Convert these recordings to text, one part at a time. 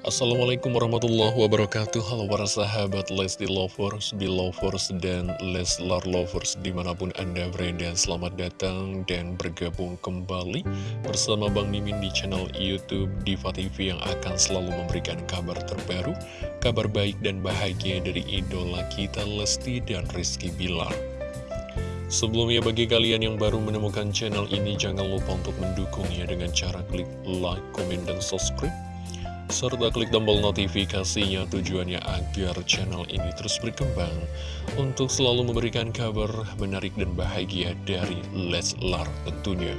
Assalamualaikum warahmatullahi wabarakatuh. Halo para sahabat Lesti Lovers, Belovers, dan Leslar Lovers Di mana pun Anda berada. Selamat datang dan bergabung kembali Bersama Bang Mimin di channel Youtube Diva TV Yang akan selalu memberikan kabar terbaru Kabar baik dan bahagia dari idola kita Lesti dan Rizky Bilar. Sebelumnya bagi kalian yang baru menemukan channel ini Jangan lupa untuk mendukungnya dengan cara klik like, komen, dan subscribe serta klik tombol notifikasinya tujuannya agar channel ini terus berkembang untuk selalu memberikan kabar menarik dan bahagia dari Leslar tentunya.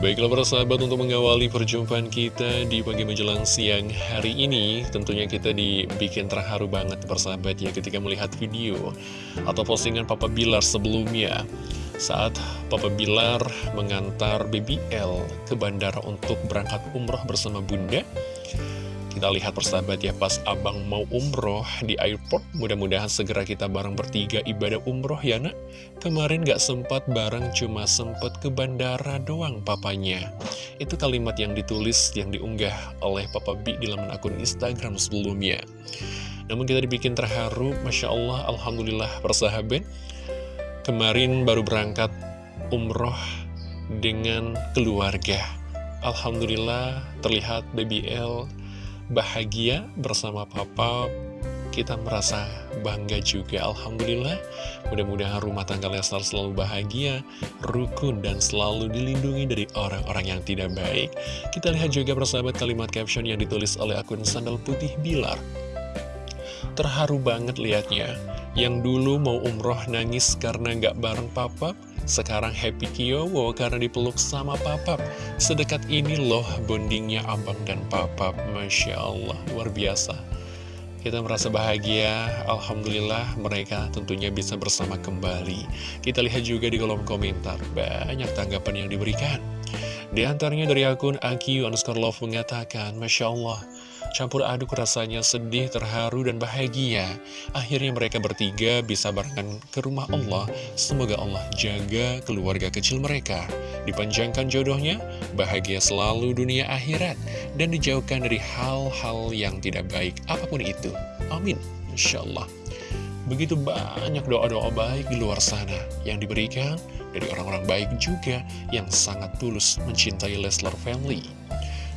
Baiklah para sahabat untuk mengawali perjumpaan kita di pagi menjelang siang hari ini Tentunya kita dibikin terharu banget persahabat ya ketika melihat video atau postingan Papa Bilar sebelumnya saat Papa Bilar mengantar BBL ke bandara untuk berangkat umroh bersama Bunda. Kita lihat persahabat ya pas abang mau umroh di airport, mudah-mudahan segera kita bareng bertiga ibadah umroh ya nak. Kemarin gak sempat bareng cuma sempat ke bandara doang papanya. Itu kalimat yang ditulis, yang diunggah oleh Papa B di laman akun Instagram sebelumnya. Namun kita dibikin terharu, Masya Allah, Alhamdulillah persahabat kemarin baru berangkat umroh dengan keluarga. Alhamdulillah terlihat BBL bahagia bersama papa. Kita merasa bangga juga Alhamdulillah Mudah-mudahan rumah tangga Leslar selalu bahagia Rukun dan selalu dilindungi dari orang-orang yang tidak baik Kita lihat juga persahabat kalimat caption yang ditulis oleh akun Sandal Putih Bilar Terharu banget liatnya yang dulu mau umroh nangis karena nggak bareng papap, sekarang happy kiowo karena dipeluk sama papap. Sedekat ini loh bondingnya abang dan papap, Masya Allah, luar biasa. Kita merasa bahagia, Alhamdulillah mereka tentunya bisa bersama kembali. Kita lihat juga di kolom komentar, banyak tanggapan yang diberikan. Di antaranya dari akun Aki underscore love mengatakan, Masya Allah, Campur aduk rasanya sedih, terharu, dan bahagia. Akhirnya mereka bertiga bisa barengan ke rumah Allah. Semoga Allah jaga keluarga kecil mereka. Dipanjangkan jodohnya, bahagia selalu dunia akhirat. Dan dijauhkan dari hal-hal yang tidak baik, apa pun itu. Amin. Insya Allah. Begitu banyak doa-doa baik di luar sana yang diberikan dari orang-orang baik juga yang sangat tulus mencintai Leslar Family.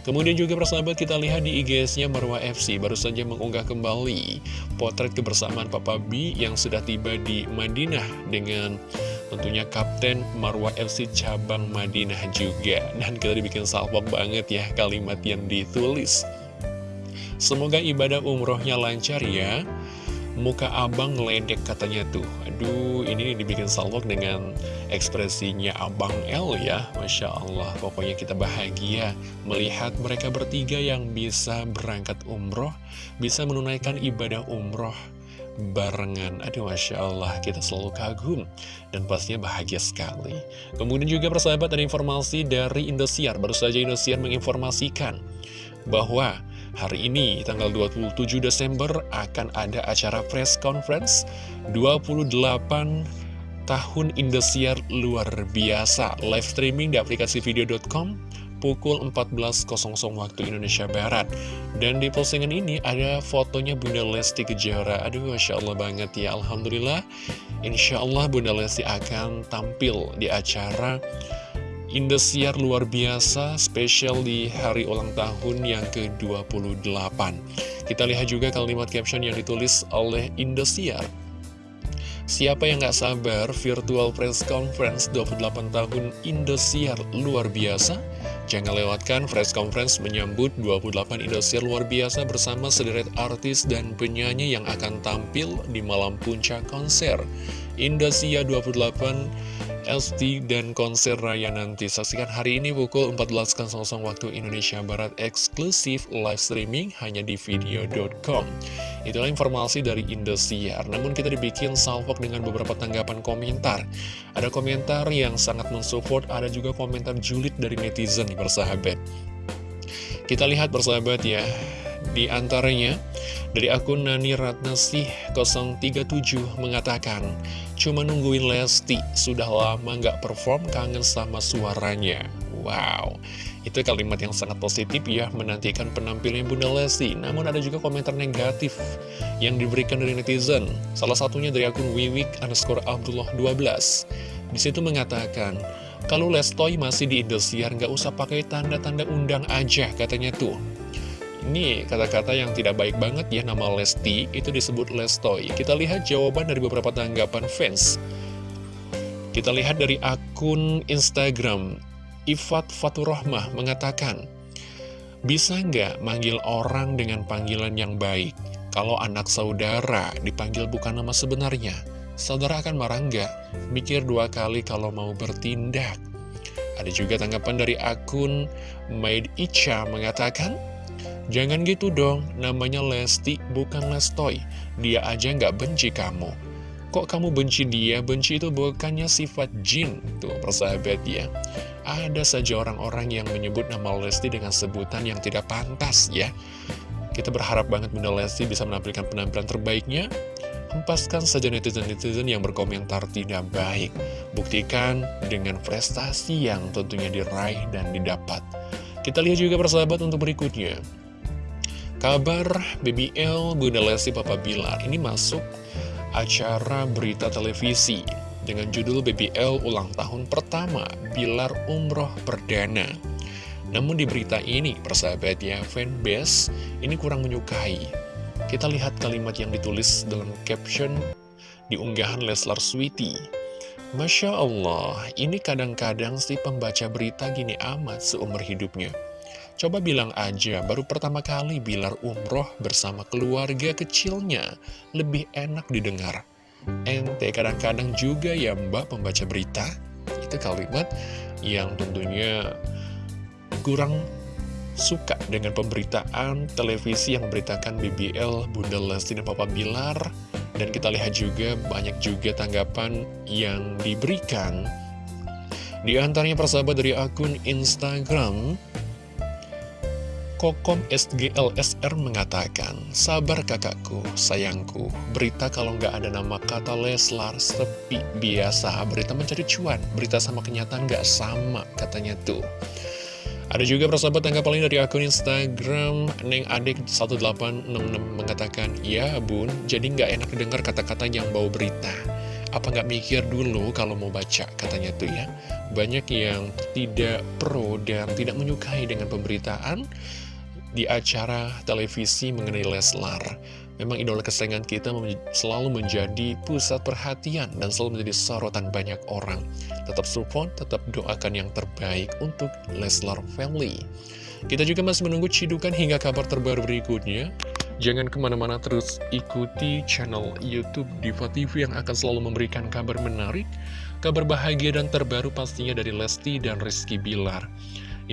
Kemudian juga persahabat kita lihat di IGS-nya Marwah FC baru saja mengunggah kembali potret kebersamaan Papa B yang sudah tiba di Madinah dengan tentunya Kapten Marwah FC cabang Madinah juga. Dan kita dibikin salpok banget ya kalimat yang ditulis. Semoga ibadah umrohnya lancar ya. Muka abang ngeledek katanya tuh. Aduh ini dibikin salvok dengan ekspresinya abang L ya. Masya Allah pokoknya kita bahagia Melihat mereka bertiga yang bisa berangkat umroh Bisa menunaikan ibadah umroh barengan. Aduh Masya Allah kita selalu kagum Dan pastinya bahagia sekali. Kemudian juga persahabat ada informasi dari Indosiar. Baru saja Indosiar menginformasikan Bahwa Hari ini, tanggal 27 Desember, akan ada acara press conference 28 tahun Indosiar luar biasa. Live streaming di aplikasi video.com pukul 14.00 waktu Indonesia Barat. Dan di postingan ini ada fotonya Bunda Lesti Kejora. Aduh, Masya Allah banget ya. Alhamdulillah, Insya Allah Bunda Lesti akan tampil di acara Indosiar luar biasa spesial di hari ulang tahun yang ke-28 Kita lihat juga kalimat caption yang ditulis oleh Indosiar. Siapa yang gak sabar virtual press conference 28 tahun Indosiar luar biasa? Jangan lewatkan press conference menyambut 28 Indosiar luar biasa bersama sederet artis dan penyanyi yang akan tampil di malam puncak konser. Indosiar 28 LSD dan konser raya nanti. Saksikan hari ini pukul 14.00 waktu Indonesia Barat eksklusif live streaming hanya di video.com Itulah informasi dari Indosiar. Namun kita dibikin salvok dengan beberapa tanggapan komentar. Ada komentar yang sangat mensupport Ada juga komentar julid dari netizen bersahabat. Kita lihat bersahabat ya Di antaranya dari akun Nani Ratnasih 037 mengatakan, Cuma nungguin Lesti, sudah lama nggak perform kangen sama suaranya. Wow, Itu kalimat yang sangat positif ya, menantikan penampilan Bunda Lesti. Namun ada juga komentar negatif yang diberikan dari netizen. Salah satunya dari akun Wiwik underscore Abdullah 12. Di situ mengatakan, kalau Lestoy masih di Indosiar, nggak usah pakai tanda-tanda undang aja, katanya tuh. Ini kata-kata yang tidak baik banget ya, nama Lesti itu disebut Lestoy. Kita lihat jawaban dari beberapa tanggapan fans. Kita lihat dari akun Instagram Ifat Faturrahmah mengatakan, Bisa nggak manggil orang dengan panggilan yang baik? Kalau anak saudara dipanggil bukan nama sebenarnya, saudara akan marah nggak? Mikir dua kali kalau mau bertindak. Ada juga tanggapan dari akun Maid Icha mengatakan, Jangan gitu dong, namanya Lesti bukan Lestoy. Dia aja nggak benci kamu. Kok kamu benci dia? Benci itu bukannya sifat jin. Tuh, persahabat ya. Ada saja orang-orang yang menyebut nama Lesti dengan sebutan yang tidak pantas ya. Kita berharap banget Bunda Lesti bisa menampilkan penampilan terbaiknya. Hempaskan saja netizen-netizen yang berkomentar tidak baik. Buktikan dengan prestasi yang tentunya diraih dan didapat. Kita lihat juga persahabat untuk berikutnya. Kabar BBL Bunda Lesti Papa Bilar ini masuk acara berita televisi dengan judul BBL ulang tahun pertama Bilar Umroh Perdana. Namun di berita ini, persahabat ya, fanbase ini kurang menyukai. Kita lihat kalimat yang ditulis dalam caption di unggahan Leslar Sweety. Masya Allah, ini kadang-kadang si pembaca berita gini amat seumur hidupnya. Coba bilang aja, baru pertama kali Bilar umroh bersama keluarga kecilnya. Lebih enak didengar. Ente kadang-kadang juga ya mbak pembaca berita Itu kalimat yang tentunya kurang suka dengan pemberitaan televisi yang memberitakan BBL, Bunda Lesti dan Papa Bilar Dan kita lihat juga banyak juga tanggapan yang diberikan Di antaranya persahabat dari akun Instagram Kokom SGLSR mengatakan, Sabar kakakku, sayangku, berita kalau nggak ada nama kata Leslar sepi biasa, berita mencari cuan, berita sama kenyataan nggak sama, katanya tuh. Ada juga persahabat tanggapan lain dari akun Instagram Neng Adik 1866 mengatakan, Ya bun, jadi nggak enak dengar kata-kata yang bau berita. Apa nggak mikir dulu kalau mau baca, katanya tuh ya. Banyak yang tidak pro dan tidak menyukai dengan pemberitaan di acara televisi mengenai Leslar. Memang idola kesayangan kita selalu menjadi pusat perhatian dan selalu menjadi sorotan banyak orang. Tetap support, tetap doakan yang terbaik untuk Leslar Family. Kita juga masih menunggu cidukan hingga kabar terbaru berikutnya. Jangan ke mana-mana terus ikuti channel Youtube Diva TV yang akan selalu memberikan kabar menarik, kabar bahagia dan terbaru pastinya dari Lesti dan Rizky Bilar.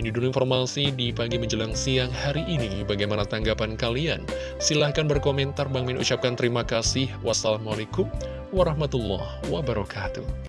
Ini dulu informasi di pagi menjelang siang hari ini. Bagaimana tanggapan kalian? Silahkan berkomentar. Bang Min ucapkan terima kasih. Wassalamualaikum warahmatullahi wabarakatuh.